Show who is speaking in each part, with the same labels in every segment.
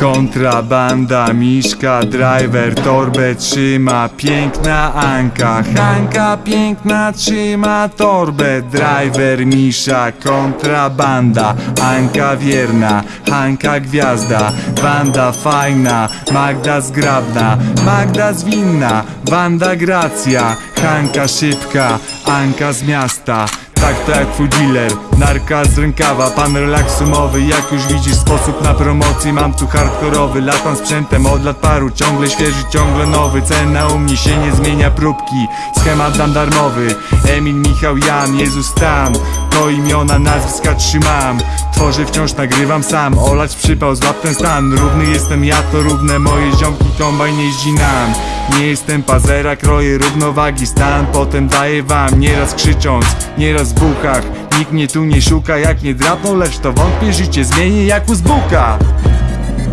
Speaker 1: Kontrabanda, Miszka, driver, torbę trzyma. Piękna Anka, Hanka piękna trzyma torbę. Driver, Misza, kontrabanda Anka wierna, Hanka gwiazda. Wanda fajna, Magda zgrabna Magda zwinna, Wanda gracja Hanka szybka, Anka z miasta tak to jak twój dealer, narka z rękawa Pan relaksu mowy, jak już widzisz sposób na promocji Mam tu hardkorowy, latam sprzętem od lat paru Ciągle świeży, ciągle nowy, cena u mnie się nie zmienia Próbki, schemat dam darmowy Emil, Michał, Jan, Jezus Stan To imiona, nazwiska trzymam Tworzę wciąż, nagrywam sam Olać przypał, złap ten stan Równy jestem ja, to równe moje ziomki Kombajn jeździ nam Nie jestem pazera, kroję równowagi Stan. Potem daję wam Nieraz krzycząc, nieraz w buchach. Nikt mnie tu nie szuka, jak nie drapną Lecz to wątpię, życie zmienię jak u zbuka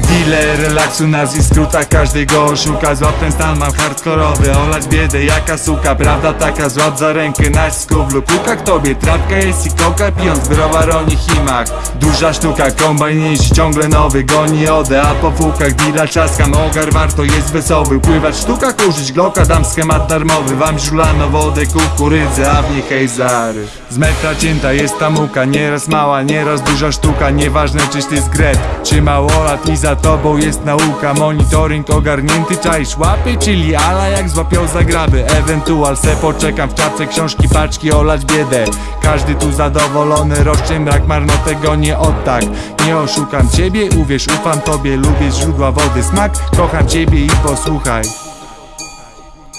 Speaker 1: Dealer relaksu nazwisk skróta każdy go oszuka Złap ten stan mam hardkorowy Olać biedę jaka suka. Prawda taka złap za rękę nacisku w lukukach Tobie trawka jest i koka. Pijąc browar o himach. Duża sztuka kombajn ciągle nowy. Goni odę a po fukach Deala czaskam ogar warto jest wesoły. Pływać w sztukach użyć gloka Dam schemat darmowy. Wam żulano wodę kukurydzę A w niej hejzary. Z metra cięta jest ta muka. Nieraz mała, nieraz duża sztuka. Nieważne czyś ty z gret. Czy małolat i za tobą jest nauka. Monitoring ogarnięty, czaisz łapy Czyli ala jak złapią zagraby. Ewentual se poczekam w czapce książki, paczki olać biedę. Każdy tu zadowolony, roszczę mrak marno tego nie od tak Nie oszukam ciebie, uwierz, ufam tobie Lubię źródła wody, smak, kocham ciebie i posłuchaj.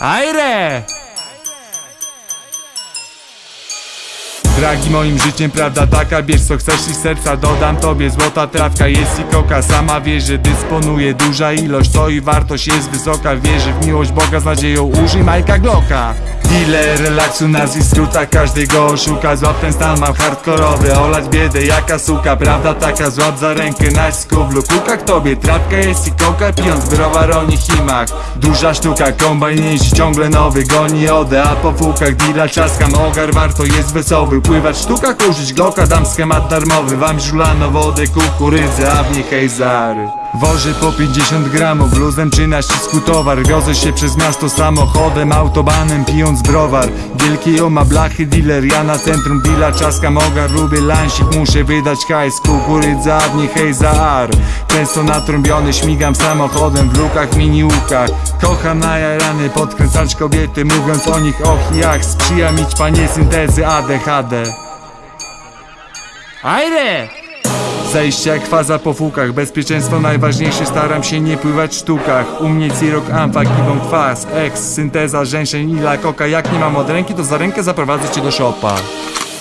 Speaker 1: Ajre! Dragi moim życiem, prawda taka Bierz co chcesz i serca dodam tobie Złota trawka jest i koka. Sama wie, że dysponuje duża ilość To i wartość jest wysoka. Wierzy w miłość Boga z nadzieją Użyj Majka Glocka. Dealer relaksu nazwisk skróta Każdy go oszuka. Złap ten stan mam hardkorowy Olać biedę jaka suka. Prawda taka złap za rękę nacisku w lukukach Tobie trawka jest i koka Pijąc browar o Duża sztuka kombajn jeździ ciągle nowy Goni odę a po fukach Deala czaskam ogar warto jest wesoły Pływać w sztukach użyć gloka Dam schemat darmowy. Wam żulano wodę kukurydzę A w niej hejzary Woży po 50 gramów, luzem czy na ścisku towar. Wiozę się przez miasto samochodem, autobanem, pijąc browar. Wielkie oma blachy, dealer, ja na centrum deala. Czaskam ogar, lubię lansik, muszę wydać hajs. Kukurydza, w niej hej za ar. Często natrąbiony, śmigam samochodem w lukach, mini łukach Kocham najarany, podkręcać kobiety Mówiąc o nich och ach Sprzyja mi panie syntezy ADHD Ajde! Zejście jak faza po fukach. Bezpieczeństwo najważniejsze, staram się nie pływać w sztukach. U mnie cirok, amfa, gibon, kwas, eks, synteza, rzęszeń, ila, koka Jak nie mam od ręki, to za rękę zaprowadzę cię do szopa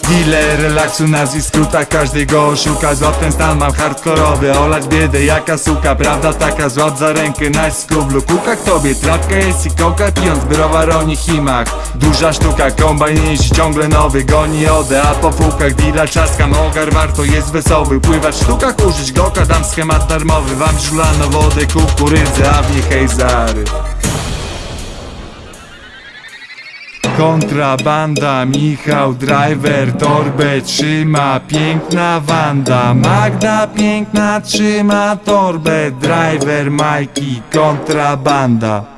Speaker 1: Dealer relaksu nazwisk skróta Każdy go oszuka Złap ten stan mam hardkorowy Olać biedę jaka suka Prawda taka. Złap za rękę nacisku w lukukach Tobie trawka jest i koka. Pijąc browar o himach Duża sztuka kombajn jeździ ciągle nowy Goni odę a po fukach. Deala czaskam ogar warto jest wesoły. Pływać w sztukach użyć gloka Dam schemat darmowy. Wam żulano wodę kukurydzę A w niej hejzary Kontrabanda, Michał, driver, torbę trzyma Piękna Wanda, Magda piękna trzyma torbę Driver, Majki, kontrabanda